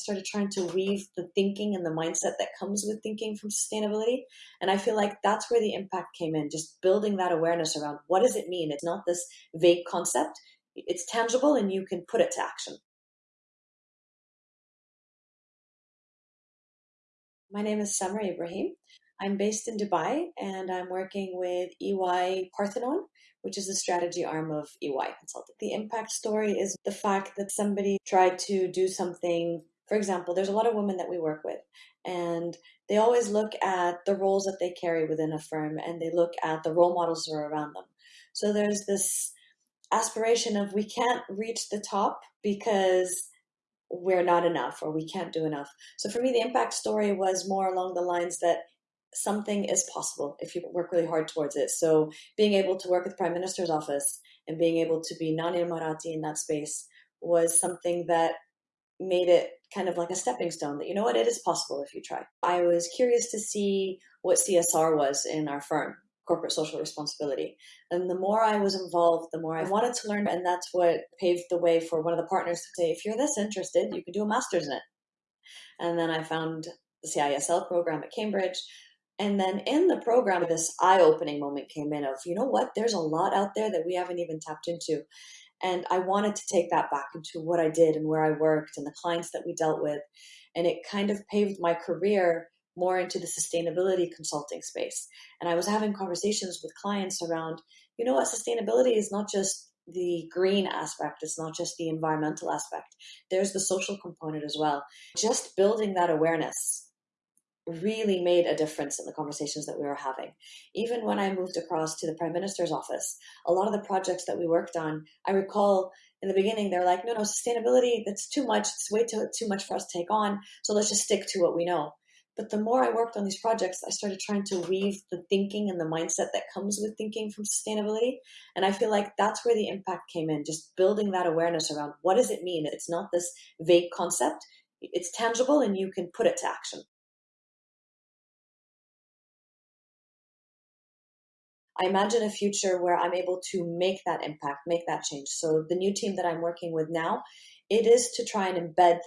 started trying to weave the thinking and the mindset that comes with thinking from sustainability. And I feel like that's where the impact came in, just building that awareness around what does it mean? It's not this vague concept, it's tangible and you can put it to action. My name is Samra Ibrahim. I'm based in Dubai and I'm working with EY Parthenon, which is the strategy arm of EY Consulting. The impact story is the fact that somebody tried to do something. For example, there's a lot of women that we work with, and they always look at the roles that they carry within a firm and they look at the role models that are around them. So there's this aspiration of we can't reach the top because we're not enough or we can't do enough. So for me, the impact story was more along the lines that something is possible if you work really hard towards it. So being able to work with Prime Minister's office and being able to be non-Emirati in that space was something that made it kind of like a stepping stone that you know what it is possible if you try. I was curious to see what CSR was in our firm corporate social responsibility. And the more I was involved, the more I wanted to learn. And that's what paved the way for one of the partners to say, if you're this interested, you can do a master's in it. And then I found the CISL program at Cambridge. And then in the program, this eye opening moment came in of, you know what, there's a lot out there that we haven't even tapped into. And I wanted to take that back into what I did and where I worked and the clients that we dealt with. And it kind of paved my career more into the sustainability consulting space. And I was having conversations with clients around, you know what, sustainability is not just the green aspect, it's not just the environmental aspect, there's the social component as well. Just building that awareness really made a difference in the conversations that we were having. Even when I moved across to the Prime Minister's office, a lot of the projects that we worked on, I recall in the beginning they're like, no, no, sustainability, that's too much, it's way too, too much for us to take on, so let's just stick to what we know. But the more I worked on these projects, I started trying to weave the thinking and the mindset that comes with thinking from sustainability. And I feel like that's where the impact came in, just building that awareness around what does it mean? It's not this vague concept, it's tangible and you can put it to action. I imagine a future where I'm able to make that impact, make that change. So the new team that I'm working with now, it is to try and embed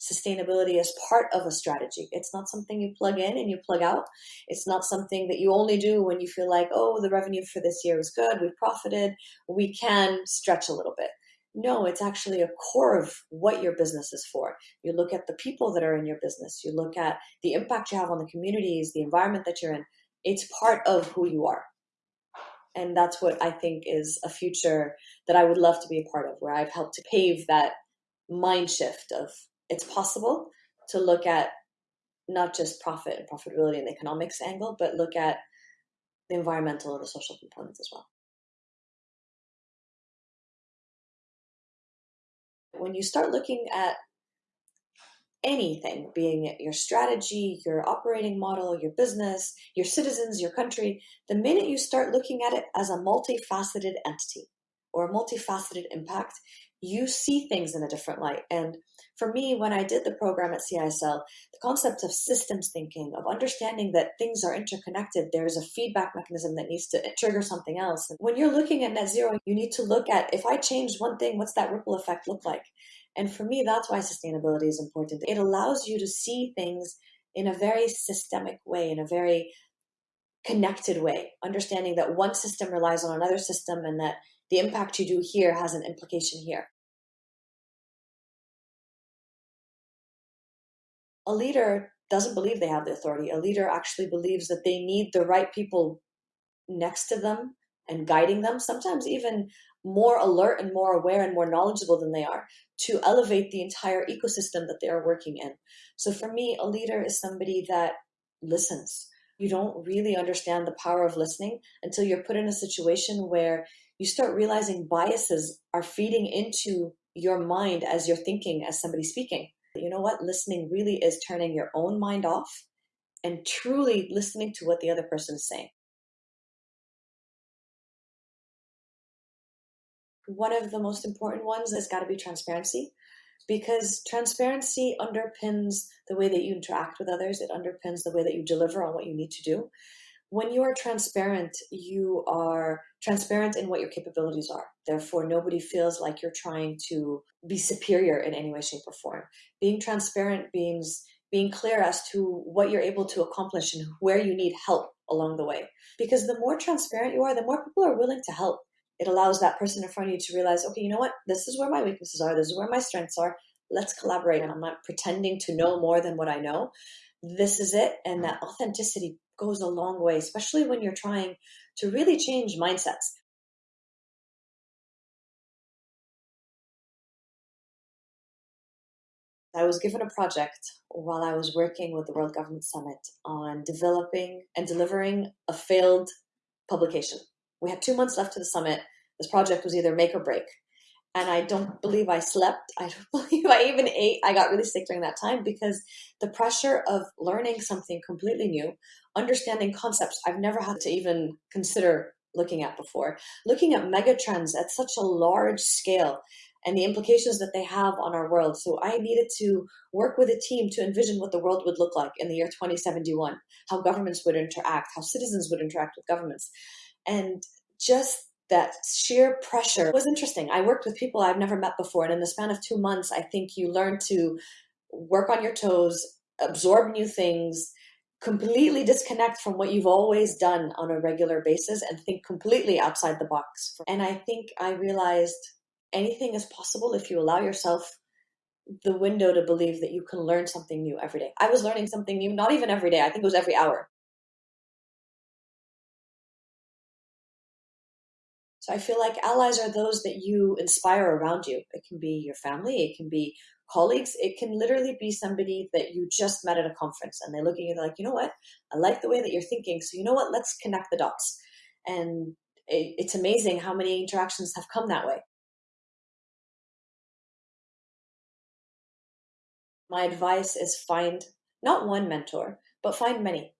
sustainability as part of a strategy. It's not something you plug in and you plug out. It's not something that you only do when you feel like, oh, the revenue for this year is good, we've profited, we can stretch a little bit. No, it's actually a core of what your business is for. You look at the people that are in your business, you look at the impact you have on the communities, the environment that you're in. It's part of who you are. And that's what I think is a future that I would love to be a part of, where I've helped to pave that mind shift of it's possible to look at not just profit and profitability and the economics angle, but look at the environmental and the social components as well. When you start looking at anything, being it your strategy, your operating model, your business, your citizens, your country, the minute you start looking at it as a multifaceted entity or a multifaceted impact, you see things in a different light. And for me, when I did the program at CISL, the concept of systems thinking, of understanding that things are interconnected, there's a feedback mechanism that needs to trigger something else. And when you're looking at net zero, you need to look at if I change one thing, what's that ripple effect look like? And for me, that's why sustainability is important. It allows you to see things in a very systemic way, in a very connected way, understanding that one system relies on another system and that the impact you do here has an implication here. A leader doesn't believe they have the authority. A leader actually believes that they need the right people next to them and guiding them, sometimes even more alert and more aware and more knowledgeable than they are to elevate the entire ecosystem that they are working in. So for me, a leader is somebody that listens. You don't really understand the power of listening until you're put in a situation where you start realizing biases are feeding into your mind as you're thinking as somebody speaking. You know what? Listening really is turning your own mind off and truly listening to what the other person is saying. One of the most important ones has got to be transparency because transparency underpins the way that you interact with others. It underpins the way that you deliver on what you need to do. when you are transparent, you are transparent in what your capabilities are. Therefore, nobody feels like you're trying to be superior in any way, shape, or form. Being transparent means being clear as to what you're able to accomplish and where you need help along the way. Because the more transparent you are, the more people are willing to help. It allows that person in front of you to realize, okay, you know what? This is where my weaknesses are. This is where my strengths are. Let's collaborate. And I'm not pretending to know more than what I know. This is it. And mm-hmm. that authenticity goes a long way, especially when you're trying to really change mindsets. I was given a project while I was working with the World Government Summit on developing and delivering a failed publication. We had two months left to the summit. This project was either make or break and I don't believe I slept. I don't believe I even ate. I got really sick during that time because the pressure of learning something completely new, understanding concepts I've never had to even consider looking at before, looking at megatrends at such a large scale and the implications that they have on our world. So I needed to work with a team to envision what the world would look like in the year 2071, how governments would interact, how citizens would interact with governments. And just that sheer pressure was interesting. I worked with people I've never met before. And in the span of two months, I think you learn to work on your toes, absorb new things, completely disconnect from what you've always done on a regular basis and think completely outside the box. And I think I realized anything is possible if you allow yourself the window to believe that you can learn something new every day. I was learning something new, not even every day, I think it was every hour. So I feel like allies are those that you inspire around you. It can be your family, it can be colleagues, it can literally be somebody that you just met at a conference and they're looking at you like, you know what, I like the way that you're thinking. So you know what, let's connect the dots. And it, it's amazing how many interactions have come that way. My advice is find not one mentor, but find many.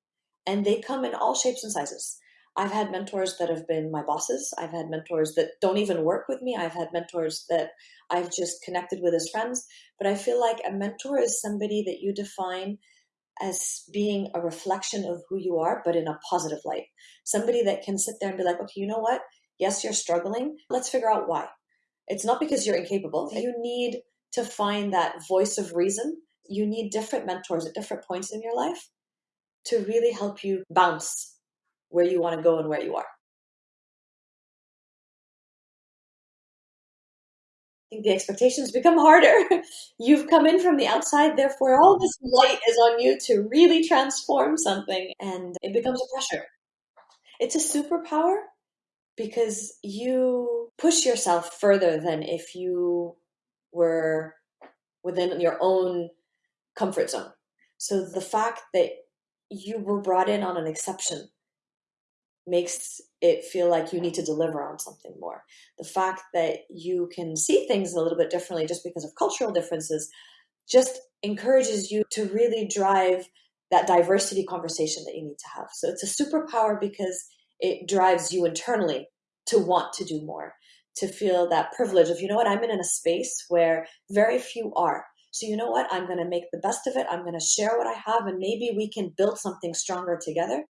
And they come in all shapes and sizes. I've had mentors that have been my bosses. I've had mentors that don't even work with me. I've had mentors that I've just connected with as friends. But I feel like a mentor is somebody that you define as being a reflection of who you are, but in a positive light. Somebody that can sit there and be like, okay, you know what? Yes, you're struggling. Let's figure out why. It's not because you're incapable. You need to find that voice of reason. You need different mentors at different points in your life to really help you bounce where you want to go and where you are. I think the expectations become harder. You've come in from the outside, therefore, all this light is on you to really transform something, and it becomes a pressure. It's a superpower because you push yourself further than if you were within your own comfort zone. So the fact that you were brought in on an exception makes it feel like you need to deliver on something more. The fact that you can see things a little bit differently just because of cultural differences just encourages you to really drive that diversity conversation that you need to have. So it's a superpower because it drives you internally to want to do more, to feel that privilege of, you know what, I'm in a space where very few are. So you know what, I'm going to make the best of it. I'm going to share what I have and maybe we can build something stronger together.